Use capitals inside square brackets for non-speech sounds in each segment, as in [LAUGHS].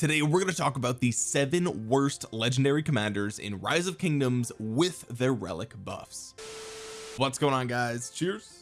today we're going to talk about the seven worst legendary commanders in rise of kingdoms with their relic buffs. What's going on guys? Cheers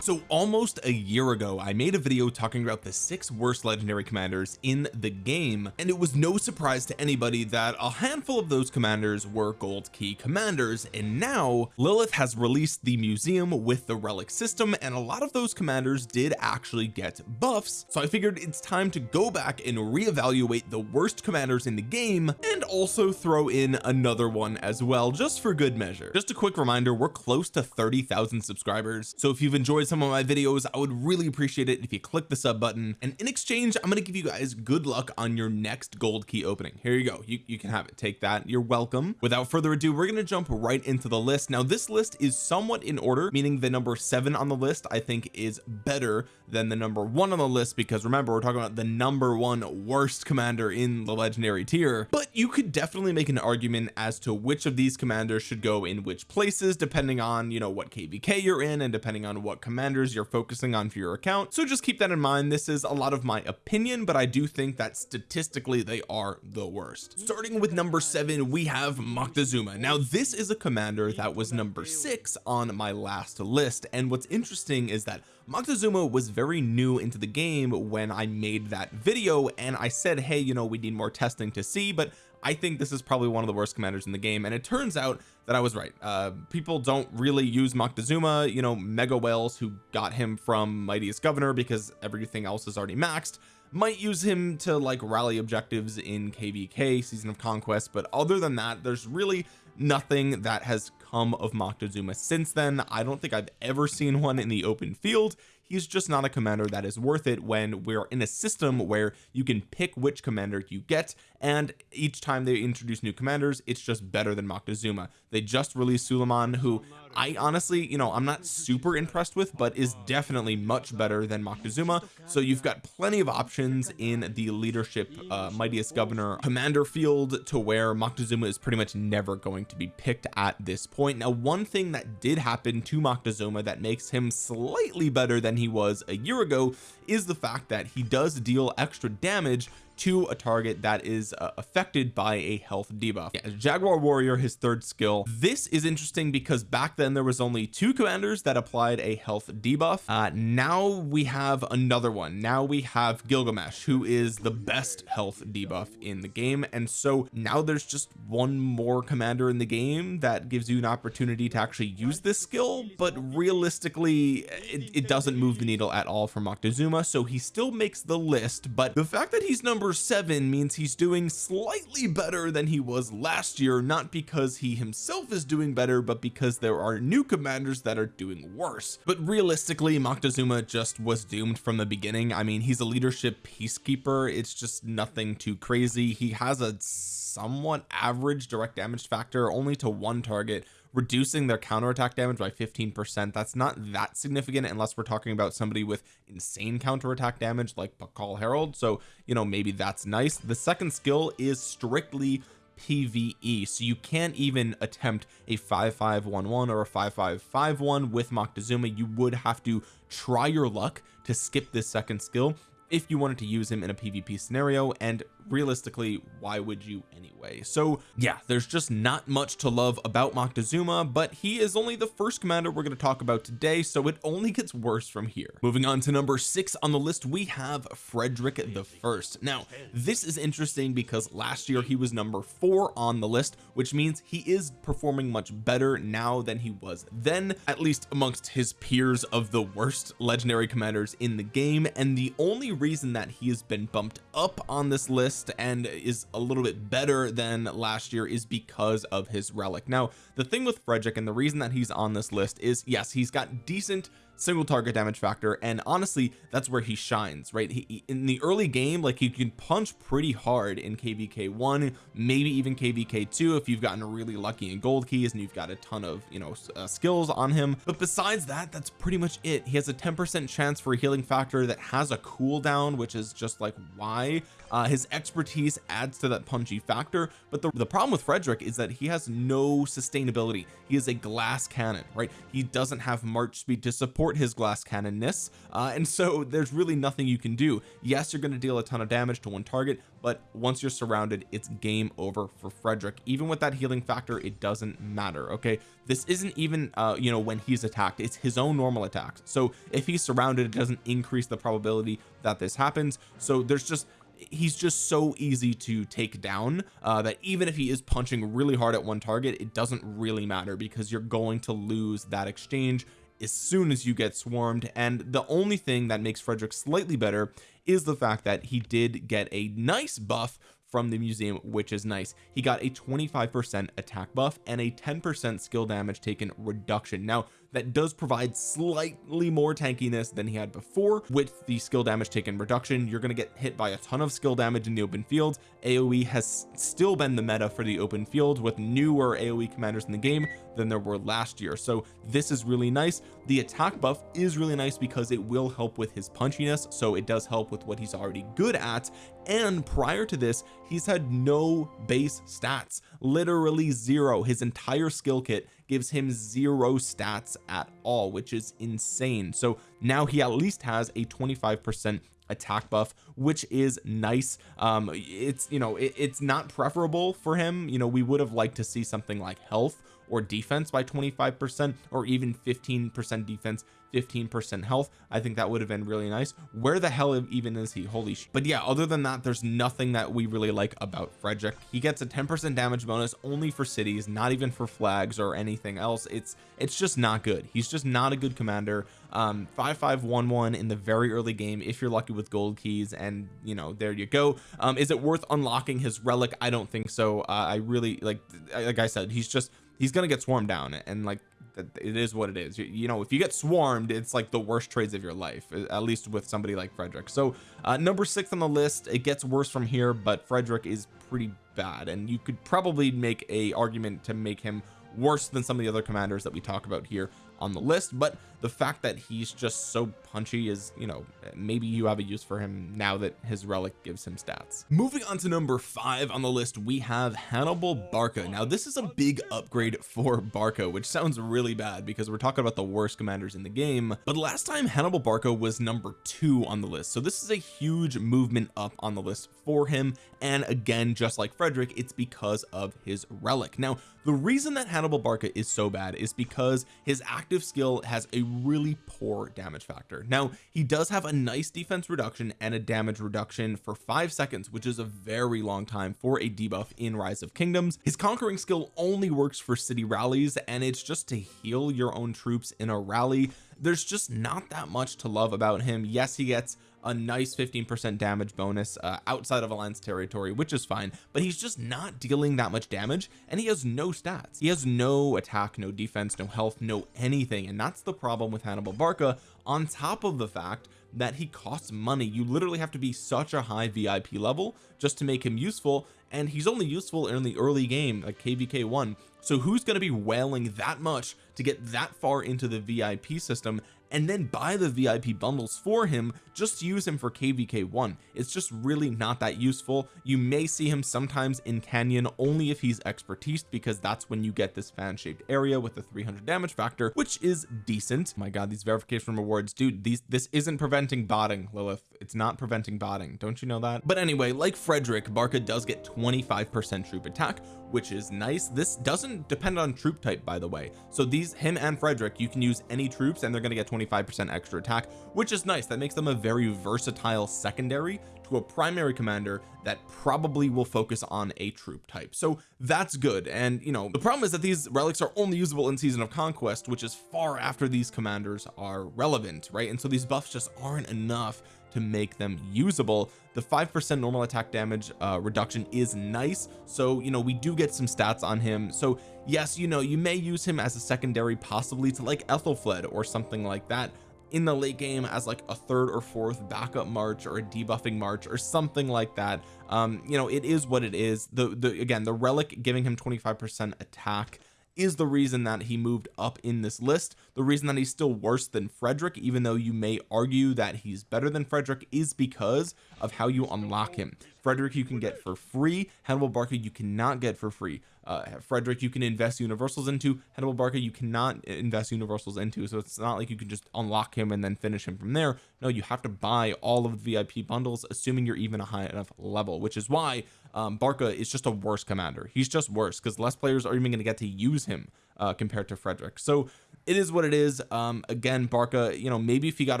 so almost a year ago I made a video talking about the six worst legendary commanders in the game and it was no surprise to anybody that a handful of those commanders were gold key commanders and now Lilith has released the museum with the relic system and a lot of those commanders did actually get buffs. So I figured it's time to go back and reevaluate the worst commanders in the game and also throw in another one as well just for good measure. Just a quick reminder we're close to 30,000 subscribers so if you've enjoyed some of my videos I would really appreciate it if you click the sub button. And in exchange I'm going to give you guys good luck on your next gold key opening. Here you go. You, you can have it. Take that. You're welcome. Without further ado we're going to jump right into the list. Now this list is somewhat in order meaning the number seven on the list I think is better than the number one on the list because remember we're talking about the number one worst commander in the legendary tier. But you could definitely make an argument as to which of these commanders should go in which places depending on you know what kvk you're in and depending on what commander commanders you're focusing on for your account so just keep that in mind. This is a lot of my opinion but I do think that statistically they are the worst. Starting with number seven we have Moctezuma. Now this is a commander that was number six on my last list. And what's interesting is that Moctezuma was very new into the game when I made that video and I said hey you know we need more testing to see but I think this is probably one of the worst commanders in the game and it turns out that I was right. Uh people don't really use Moctezuma you know mega whales who got him from mightiest governor because everything else is already maxed might use him to like rally objectives in kvk season of conquest but other than that there's really nothing that has come of Moctezuma since then. I don't think I've ever seen one in the open field he's just not a commander that is worth it when we're in a system where you can pick which commander you get and each time they introduce new commanders it's just better than Moctezuma they just released Suleiman who I honestly you know I'm not super impressed with but is definitely much better than Moctezuma. So you've got plenty of options in the leadership uh, mightiest governor commander field to where Moctezuma is pretty much never going to be picked at this point. Now one thing that did happen to Moctezuma that makes him slightly better than he was a year ago is the fact that he does deal extra damage to a target that is uh, affected by a health debuff. Yeah, Jaguar warrior his third skill. This is interesting because back then there was only two commanders that applied a health debuff. Uh, now we have another one. Now we have Gilgamesh who is the best health debuff in the game. And so now there's just one more commander in the game that gives you an opportunity to actually use this skill but realistically it, it doesn't move the needle at all for Moctezuma. So he still makes the list but the fact that he's number number seven means he's doing slightly better than he was last year not because he himself is doing better but because there are new commanders that are doing worse. But realistically Moctezuma just was doomed from the beginning. I mean he's a leadership peacekeeper. It's just nothing too crazy. He has a somewhat average direct damage factor only to one target reducing their counterattack damage by 15 percent that's not that significant unless we're talking about somebody with insane counterattack damage like Pakal Herald so you know maybe that's nice. The second skill is strictly PVE so you can't even attempt a 5511 or a 5551 with Moctezuma. You would have to try your luck to skip this second skill if you wanted to use him in a PvP scenario and realistically why would you anyway? So yeah there's just not much to love about Moctezuma but he is only the first commander we're going to talk about today so it only gets worse from here. Moving on to number six on the list we have Frederick the first. Now this is interesting because last year he was number four on the list which means he is performing much better now than he was then at least amongst his peers of the worst legendary commanders in the game and the only reason that he has been bumped up on this list and is a little bit better than last year is because of his relic. Now the thing with Frederick and the reason that he's on this list is yes he's got decent single target damage factor and honestly that's where he shines right? He, in the early game like you can punch pretty hard in kvk 1 maybe even kvk 2 if you've gotten really lucky in gold keys and you've got a ton of you know uh, skills on him. But besides that that's pretty much it. He has a 10 percent chance for a healing factor that has a cooldown which is just like why uh, his expertise adds to that punchy factor but the, the problem with Frederick is that he has no sustainability. He is a glass cannon right? He doesn't have march speed to support his glass cannonness uh, and so [LAUGHS] there's really nothing you can do. Yes you're going to deal a ton of damage to one target but once you're surrounded it's game over for Frederick. Even with that healing factor it doesn't matter okay? This isn't even uh you know when he's attacked. It's his own normal attacks. So if he's surrounded it doesn't increase the probability that this happens. So there's just he's just so easy to take down uh, that even if he is punching really hard at one target it doesn't really matter because you're going to lose that exchange as soon as you get swarmed. And the only thing that makes Frederick slightly better is the fact that he did get a nice buff from the museum which is nice. He got a 25 percent attack buff and a 10 percent skill damage taken reduction. Now that does provide slightly more tankiness than he had before. With the skill damage taken reduction you're going to get hit by a ton of skill damage in the open field. Aoe has still been the meta for the open field with newer aoe commanders in the game than there were last year. So this is really nice. The attack buff is really nice because it will help with his punchiness so it does help with what he's already good at and prior to this he's had no base stats. Literally zero. His entire skill kit gives him zero stats at all which is insane. So now he at least has a 25 percent attack buff which is nice. Um it's you know it, it's not preferable for him. You know we would have liked to see something like health or defense by 25 percent or even 15 percent defense 15 percent health. I think that would have been really nice. Where the hell even is he? Holy sh. But yeah other than that there's nothing that we really like about Frederick. He gets a 10 percent damage bonus only for cities not even for flags or anything else. It's it's just not good. He's just not a good commander. Um 5511 in the very early game if you're lucky with gold keys and you know there you go. Um is it worth unlocking his relic? I don't think so. Uh, I really like like I said he's just he's gonna get swarmed down and like it is what it is. You, know if you get swarmed it's like the worst trades of your life at least with somebody like Frederick. So uh, number six on the list it gets worse from here but Frederick is pretty bad and you could probably make a argument to make him worse than some of the other commanders that we talk about here on the list but the fact that he's just so punchy is you know maybe you have a use for him now that his relic gives him stats. Moving on to number five on the list we have Hannibal Barca. Now this is a big upgrade for Barca which sounds really bad because we're talking about the worst commanders in the game. But last time Hannibal Barca was number two on the list. So this is a huge movement up on the list for him. And again just like Frederick it's because of his relic. Now the reason that Hannibal Barca is so bad is because his active skill has a really poor damage factor. Now he does have a nice defense reduction and a damage reduction for five seconds which is a very long time for a debuff in rise of kingdoms. His conquering skill only works for city rallies and it's just to heal your own troops in a rally. There's just not that much to love about him. Yes he gets a nice 15 percent damage bonus uh, outside of alliance territory which is fine but he's just not dealing that much damage and he has no stats. He has no attack no defense no health no anything and that's the problem with Hannibal Barca on top of the fact that he costs money. You literally have to be such a high VIP level just to make him useful and he's only useful in the early game like kvk one. So who's going to be whaling that much to get that far into the VIP system and then buy the VIP bundles for him. Just use him for kvk1 it's just really not that useful. You may see him sometimes in canyon only if he's expertise because that's when you get this fan-shaped area with the 300 damage factor which is decent. My god these verification rewards dude these this isn't preventing botting Lilith. It's not preventing botting. Don't you know that? But anyway like Frederick Barca does get 25 percent troop attack which is nice. This doesn't depend on troop type by the way. So these him and Frederick you can use any troops and they're going to get 25 percent extra attack which is nice. That makes them a very versatile secondary to a primary commander that probably will focus on a troop type. So that's good. And you know the problem is that these relics are only usable in season of conquest which is far after these commanders are relevant right? And so these buffs just aren't enough to make them usable. The five percent normal attack damage uh, reduction is nice. So you know we do get some stats on him. So yes you know you may use him as a secondary possibly to like Ethelfled or something like that in the late game as like a third or fourth backup march or a debuffing march or something like that. Um you know it is what it is. The the again the relic giving him 25 percent attack is the reason that he moved up in this list. The reason that he's still worse than Frederick even though you may argue that he's better than Frederick is because of how you unlock him Frederick you can get for free. Hannibal Barca you cannot get for free. Uh, Frederick you can invest universals into. Hannibal Barca you cannot invest universals into. So it's not like you can just unlock him and then finish him from there. No you have to buy all of the VIP bundles assuming you're even a high enough level which is why um, Barca is just a worse commander. He's just worse because less players are even going to get to use him uh, compared to Frederick. So it is what it is. Um again Barca you know maybe if he got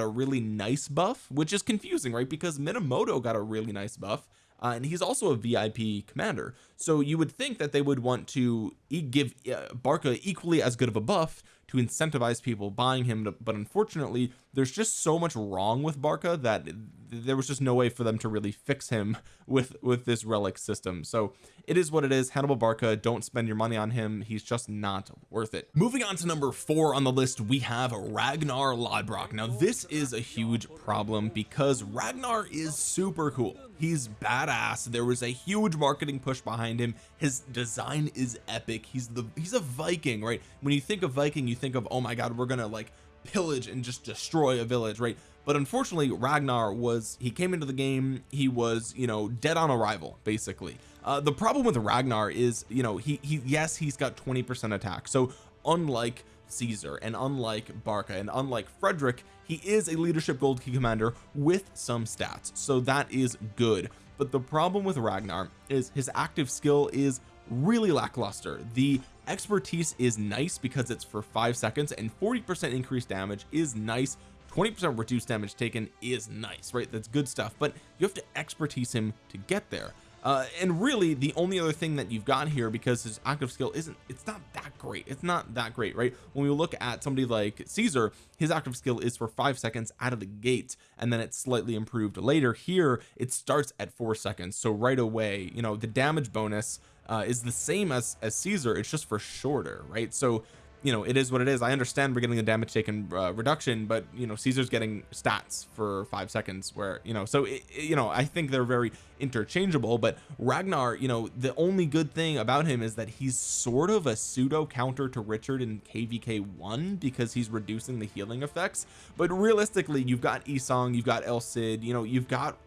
a really nice buff which is confusing right? Because Minamoto got a really nice buff uh, and he's also a VIP commander. So you would think that they would want to e give uh, Barca equally as good of a buff to incentivize people buying him but unfortunately there's just so much wrong with Barca that there was just no way for them to really fix him [LAUGHS] with with this relic system. So it is what it is. Hannibal Barca don't spend your money on him. He's just not worth it. Moving on to number four on the list we have Ragnar Lodbrok. Now this is a huge problem because Ragnar is super cool. He's badass. There was a huge marketing push behind him. His design is epic. He's the he's a Viking right? When you think of Viking you think of oh my god we're gonna like pillage and just destroy a village right? But unfortunately Ragnar was he came into the game he was you know dead on arrival basically. Uh, the problem with Ragnar is you know he he yes he's got 20 percent attack. So unlike Caesar and unlike Barca and unlike Frederick he is a leadership gold key commander with some stats. So that is good. But the problem with Ragnar is his active skill is really lackluster. The expertise is nice because it's for five seconds and 40 percent increased damage is nice. 20 percent reduced damage taken is nice right? That's good stuff but you have to expertise him to get there. Uh, and really the only other thing that you've got here because his active skill isn't it's not that great. It's not that great right? When we look at somebody like Caesar his active skill is for five seconds out of the gate and then it's slightly improved later. Here it starts at four seconds so right away you know the damage bonus uh, is the same as as Caesar. It's just for shorter right? So you know it is what it is. I understand we're getting a damage taken uh, reduction but you know Caesar's getting stats for five seconds where you know so it, you know I think they're very interchangeable but Ragnar you know the only good thing about him is that he's sort of a pseudo counter to Richard in kvk one because he's reducing the healing effects. But realistically you've got Isong you've got El Cid you know you've got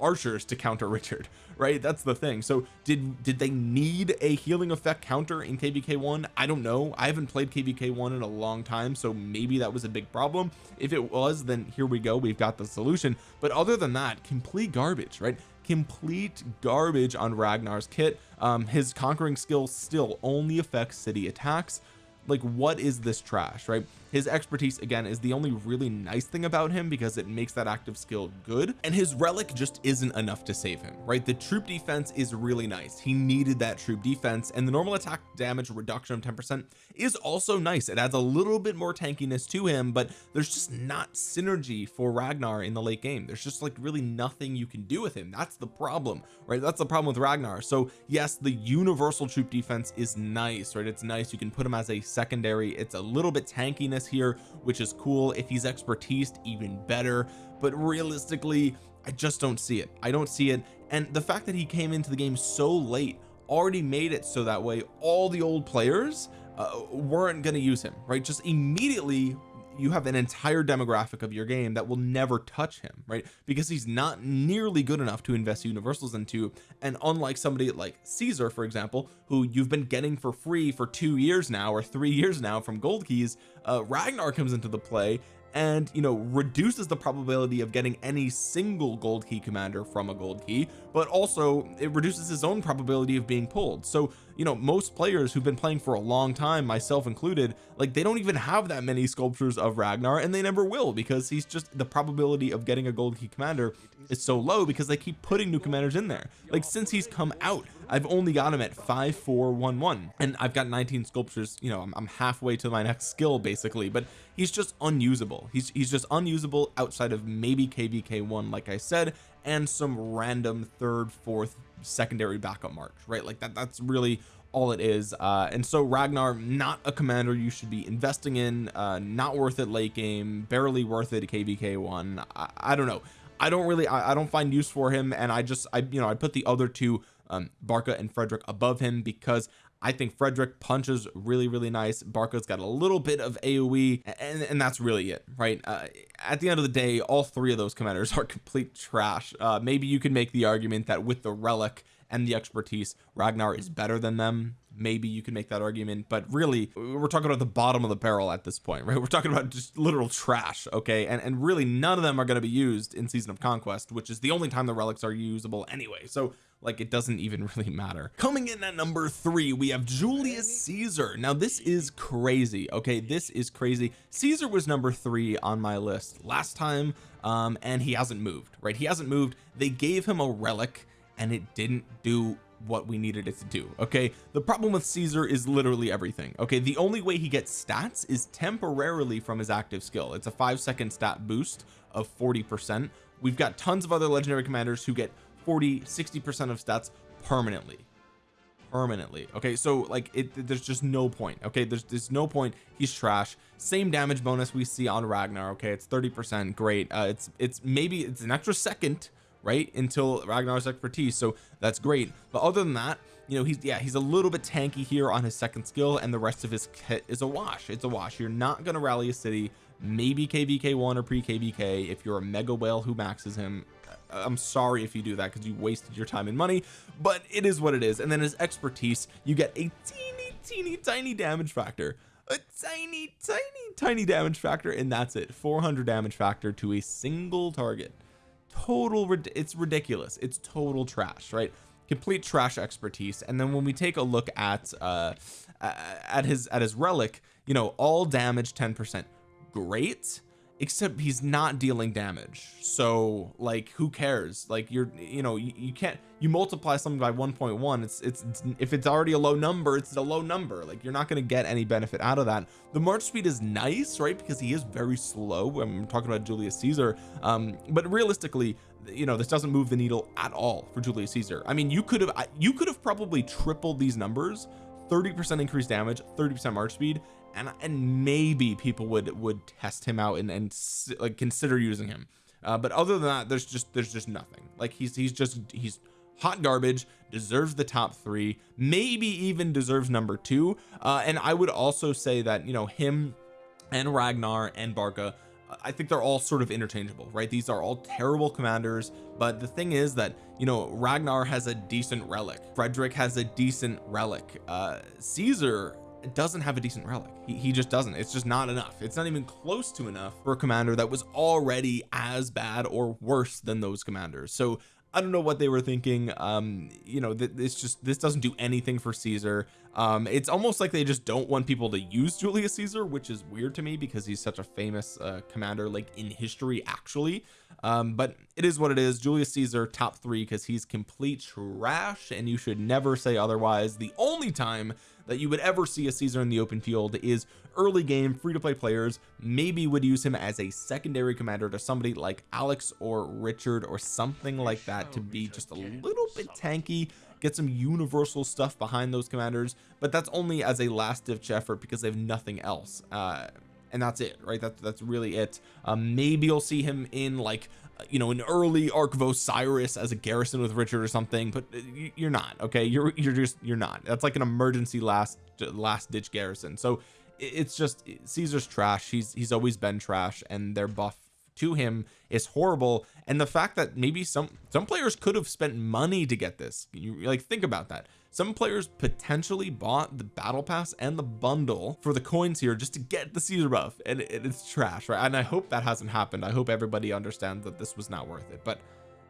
archers to counter Richard [LAUGHS] right? That's the thing. So did did they need a healing effect counter in kvk one? I don't know. I haven't played kvk one in a long time so maybe that was a big problem. If it was then here we go we've got the solution. But other than that complete garbage right? Complete garbage on Ragnar's kit. Um his conquering skill still only affects city attacks like what is this trash right? His expertise again is the only really nice thing about him because it makes that active skill good and his relic just isn't enough to save him right? The troop defense is really nice. He needed that troop defense and the normal attack damage reduction of 10 percent is also nice. It adds a little bit more tankiness to him but there's just not synergy for Ragnar in the late game. There's just like really nothing you can do with him. That's the problem right? That's the problem with Ragnar. So yes the universal troop defense is nice right? It's nice. You can put him as a secondary. It's a little bit tankiness here which is cool. If he's expertise even better. But realistically I just don't see it. I don't see it. And the fact that he came into the game so late already made it so that way all the old players uh, weren't going to use him right? Just immediately you have an entire demographic of your game that will never touch him right? Because he's not nearly good enough to invest universals into. And unlike somebody like Caesar for example who you've been getting for free for two years now or three years now from gold keys uh, Ragnar comes into the play and you know reduces the probability of getting any single gold key commander from a gold key but also it reduces his own probability of being pulled. So you know most players who've been playing for a long time myself included like they don't even have that many sculptures of Ragnar and they never will because he's just the probability of getting a gold key commander is so low because they keep putting new commanders in there. Like since he's come out I've only got him at 5411 and I've got 19 sculptures you know I'm, I'm halfway to my next skill basically but he's just unusable. He's he's just unusable outside of maybe kvk1 like I said and some random third fourth secondary backup march right? Like that that's really all it is. Uh and so Ragnar not a commander you should be investing in. Uh not worth it late game barely worth it kvk one. I, I don't know. I don't really I, I don't find use for him and I just I you know I put the other two um Barca and Frederick above him because I think Frederick punches really really nice. Barca's got a little bit of AoE and, and that's really it right? Uh, at the end of the day all three of those commanders [LAUGHS] are complete trash. Uh, maybe you can make the argument that with the relic and the expertise Ragnar is better than them. Maybe you can make that argument but really we're talking about the bottom of the barrel at this point [LAUGHS] right? We're talking about just literal trash okay? And and really none of them are going to be used in season of conquest which is the only time the relics are usable anyway. So like it doesn't even [LAUGHS] really matter. Coming in at number three we have Julius Caesar. Now this is crazy okay? This is crazy. Caesar was number three on my list last time um and he hasn't moved right? He hasn't moved. They gave him a relic and it didn't do what we needed it to do okay? The problem with Caesar is literally everything okay? The only way he gets stats is temporarily from his active skill. It's a five second stat boost of 40 percent. We've got tons of other legendary commanders who get 40 60 percent of stats permanently. Permanently okay? So like it there's just no point okay? There's there's no point. He's trash. Same damage bonus we see on Ragnar okay? It's 30 percent great. Uh it's it's maybe it's an extra second right until Ragnar's expertise so that's great. But other than that you know he's yeah he's a little bit tanky here on his second skill and the rest of his kit is a wash. It's a wash. You're not going to rally a city maybe kvk1 or pre kvk if you're a mega whale who maxes him. I'm sorry if you do that because you wasted your time and money but it is what it is. And then his expertise you get a teeny teeny tiny damage factor. A tiny tiny tiny damage factor and that's it. 400 damage factor to a single target. Total it's ridiculous. It's total trash right? Complete trash expertise. And then when we take a look at uh at his at his relic you know all damage 10 percent great except he's not dealing damage. So like who cares? Like you're you know you, you can't you multiply something by 1.1 it's, it's, it's if it's already a low number it's a low number. Like you're not going to get any benefit out of that. The march speed is nice right? Because he is very slow. I'm talking about Julius Caesar. Um but realistically you know this doesn't move the needle at all for Julius Caesar. I mean you could have you could have probably tripled these numbers 30 percent increased damage 30 percent march speed and and maybe people would would test him out and and like consider using him. Uh, but other than that there's just there's just nothing. Like he's he's just he's hot garbage deserves the top three maybe even deserves number two. Uh, and I would also say that you know him and Ragnar and Barca I think they're all sort of interchangeable right? These are all terrible commanders but the thing is that you know Ragnar has a decent relic. Frederick has a decent relic. Uh Caesar doesn't have a decent relic. He, he just doesn't. It's just not enough. It's not even close to enough for a commander that was already as bad or worse than those commanders. So I don't know what they were thinking. Um you know this just this doesn't do anything for Caesar um it's almost like they just don't want people to use Julius Caesar which is weird to me because he's such a famous uh, commander like in history actually. Um but it is what it is. Julius Caesar top three because he's complete trash and you should never say otherwise. The only time that you would ever see a Caesar in the open field is early game free-to-play players maybe would use him as a secondary commander to somebody like Alex or Richard or something like that to be just a little bit tanky get some universal stuff behind those commanders but that's only as a last-ditch effort because they have nothing else uh and that's it right? That's that's really it. Um maybe you'll see him in like you know an early Ark of Osiris as a garrison with Richard or something but uh, you're not okay? You're you're just you're not. That's like an emergency last last ditch garrison. So it's just Caesar's trash. He's he's always been trash and their buff to him is horrible. And the fact that maybe some some players could have spent money to get this. You like think about that. Some players potentially bought the battle pass and the bundle for the coins here just to get the Caesar buff. And it, it's trash right? And I hope that hasn't happened. I hope everybody understands that this was not worth it. But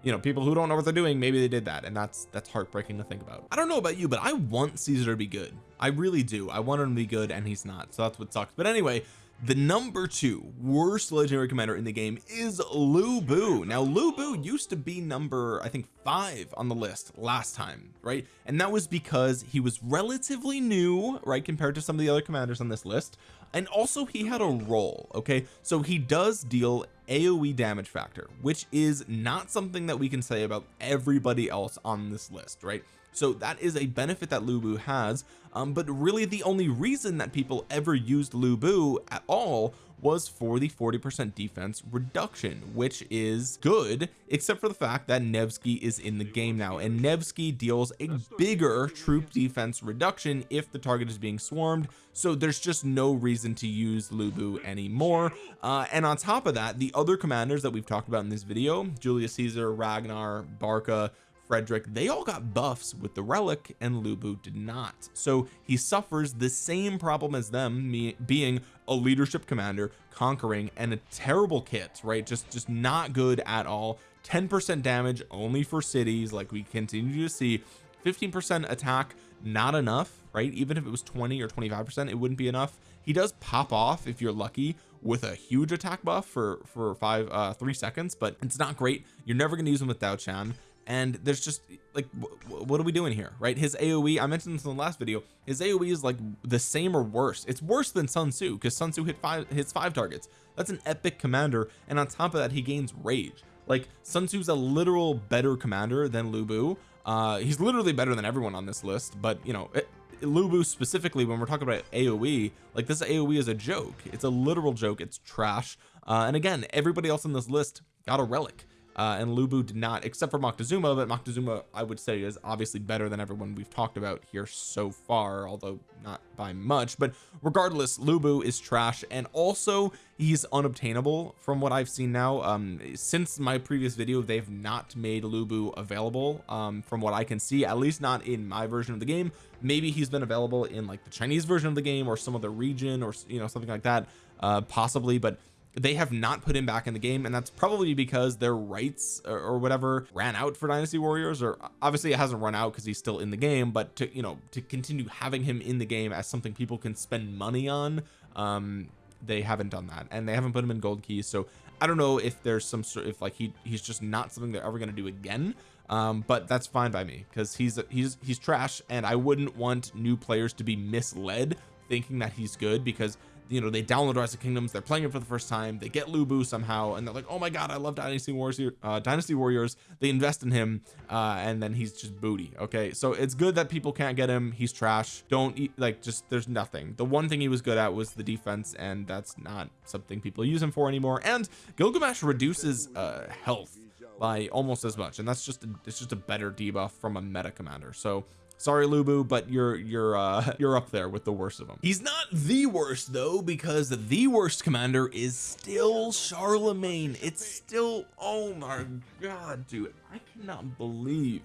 you know people who don't know what they're doing maybe they did that. And that's that's heartbreaking to think about. I don't know about you but I want Caesar to be good. I really do. I want him to be good and he's not. So that's what sucks. But anyway the number two worst legendary commander in the game is Lu Bu. Now Lu Bu used to be number I think five on the list last time right? And that was because he was relatively new right compared to some of the other commanders on this list. And also he had a role okay? So he does deal AoE damage factor which is not something that we can say about everybody else on this list right so that is a benefit that Lubu has um, but really the only reason that people ever used Lubu at all was for the 40 percent defense reduction which is good except for the fact that Nevsky is in the game now and Nevsky deals a bigger troop defense reduction if the target is being swarmed so there's just no reason to use Lubu anymore. Uh, and on top of that the other commanders that we've talked about in this video Julius Caesar Ragnar Barca Frederick they all got buffs with the relic and Lubu did not. So he suffers the same problem as them me being a leadership commander conquering and a terrible kit right? Just just not good at all. 10 percent damage only for cities like we continue to see. 15 percent attack not enough right? Even if it was 20 or 25 percent it wouldn't be enough. He does pop off if you're lucky with a huge attack buff for for five uh three seconds but it's not great. You're never going to use him with Diaochan and there's just like what are we doing here right? His AoE I mentioned this in the last video his AoE is like the same or worse. It's worse than Sun Tzu because Sun Tzu hit five hits five targets. That's an epic commander and on top of that he gains rage. Like Sun Tzu's a literal better commander than Lubu uh he's literally better than everyone on this list but you know it, Lu Bu specifically when we're talking about AoE like this AoE is a joke. It's a literal joke. It's trash. Uh and again everybody else on this list got a relic uh, and Lubu did not except for Moctezuma but Moctezuma I would say is obviously better than everyone we've talked about here so far although not by much. But regardless Lubu is trash and also he's unobtainable from what I've seen now. Um since my previous video they've not made Lubu available um from what I can see at least not in my version of the game. Maybe he's been available in like the Chinese version of the game or some other region or you know something like that uh possibly but they have not put him back in the game and that's probably because their rights or, or whatever ran out for dynasty warriors or obviously it hasn't run out because he's still in the game but to you know to continue having him in the game as something people can spend money on um they haven't done that and they haven't put him in gold keys so I don't know if there's some sort if like he he's just not something they're ever going to do again um but that's fine by me because he's he's he's trash and I wouldn't want new players to be misled thinking that he's good because you know they download rise of kingdoms they're playing it for the first time they get lubu somehow and they're like oh my god I love dynasty wars uh, dynasty warriors. They invest in him uh, and then he's just booty okay? So it's good that people can't get him he's trash don't eat like just there's nothing. The one thing he was good at was the defense and that's not something people use him for anymore and Gilgamesh reduces uh health by almost as much and that's just a, it's just a better debuff from a meta commander so sorry Lubu but you're you're uh [LAUGHS] you're up there with the worst of them he's not the worst though because the worst commander is still Charlemagne. It's still oh my god dude. I cannot believe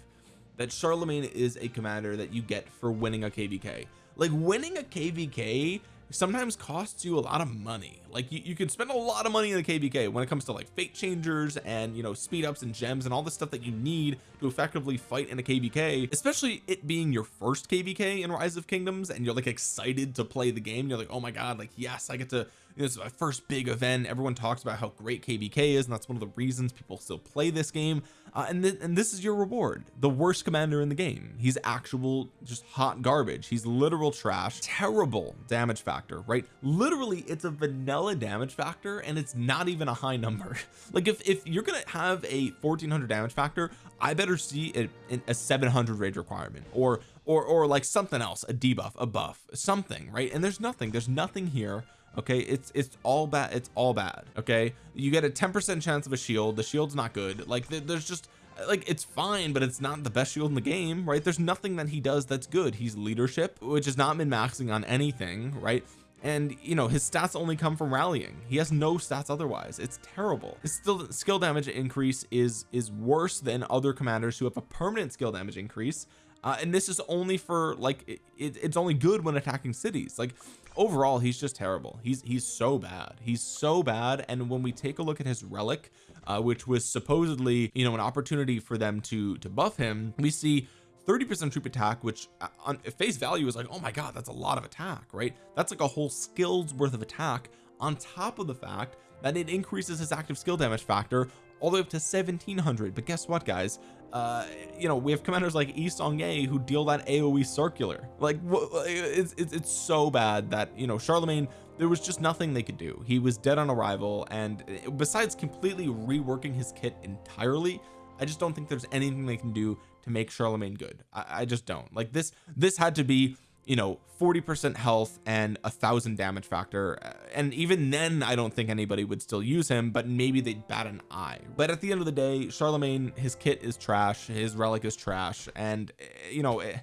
that Charlemagne is a commander that you get for winning a kvk like winning a kvk sometimes costs you a lot of money like you, you can spend a lot of money in the kvk when it comes to like fate changers and you know speed ups and gems and all the stuff that you need to effectively fight in a kvk especially it being your first kvk in rise of kingdoms and you're like excited to play the game. You're like oh my god like yes I get to this is my first big event. Everyone talks about how great kvk is and that's one of the reasons people still play this game. Uh, and, th and this is your reward the worst commander in the game. He's actual just hot garbage. He's literal trash. Terrible damage factor right? Literally it's a vanilla damage factor and it's not even a high number. [LAUGHS] Like if if you're gonna have a 1400 damage factor I better see a, a 700 rage requirement or or or like something else a debuff a buff something right? And there's nothing there's nothing here okay? It's it's all bad it's all bad okay? You get a 10 percent chance of a shield the shield's not good like there's just like it's fine but it's not the best shield in the game right? There's nothing that he does that's good. He's leadership which is not min maxing on anything right and you know his stats only come from rallying. He has no stats otherwise. It's terrible. His still skill damage increase is is worse than other commanders who have a permanent skill damage increase. Uh, and this is only for like it, it, it's only good when attacking cities. Like overall he's just terrible. He's he's so bad. He's so bad. And when we take a look at his relic uh, which was supposedly you know an opportunity for them to to buff him we see 30 percent troop attack which uh, on face value is like oh my god that's a lot of attack right? That's like a whole skill's worth of attack on top of the fact that it increases his active skill damage factor all the way up to 1700 but guess what guys? Uh you know we have commanders like Yi Seong-Gye who deal that AoE circular. Like it's, it's it's so bad that you know Charlemagne there was just nothing they could do. He was dead on arrival and uh, besides completely reworking his kit entirely I just don't think there's anything they can do to make Charlemagne good. I, I just don't. Like this this had to be you know 40 percent health and a thousand damage factor. And even then I don't think anybody would still use him but maybe they'd bat an eye. But at the end of the day Charlemagne his kit is trash his relic is trash and eh, you know eh,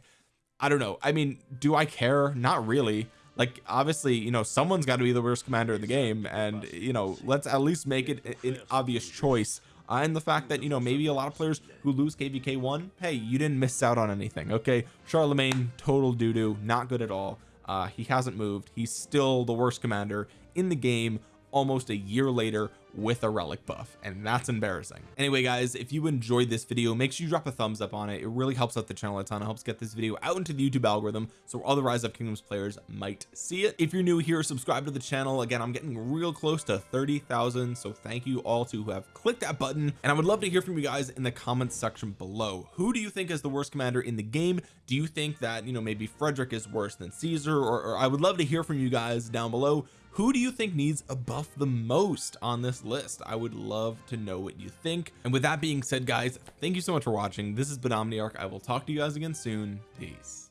I don't know. I mean do I care? Not really. Like obviously you know someone's got to be the worst commander in the game and you know let's at least make it an obvious choice uh, and the fact that you know maybe a lot of players who lose kvk1 hey you didn't miss out on anything okay? Charlemagne total doo-doo not good at all. Uh he hasn't moved. He's still the worst commander in the game almost a year later with a relic buff and that's embarrassing. Anyway guys if you enjoyed this video make sure you drop a thumbs up on it. It really helps out the channel a ton. It helps get this video out into the YouTube algorithm so other rise of kingdoms players might see it. If you're new here subscribe to the channel. Again I'm getting real close to 30,000 so thank you all to who have clicked that button and I would love to hear from you guys in the comments section below. Who do you think is the worst commander in the game? Do you think that you know maybe Frederick is worse than Caesar or, or I would love to hear from you guys down below who do you think needs a buff the most on this list? I would love to know what you think. And with that being said guys thank you so much for watching. This has been Omniarch I will talk to you guys again soon. Peace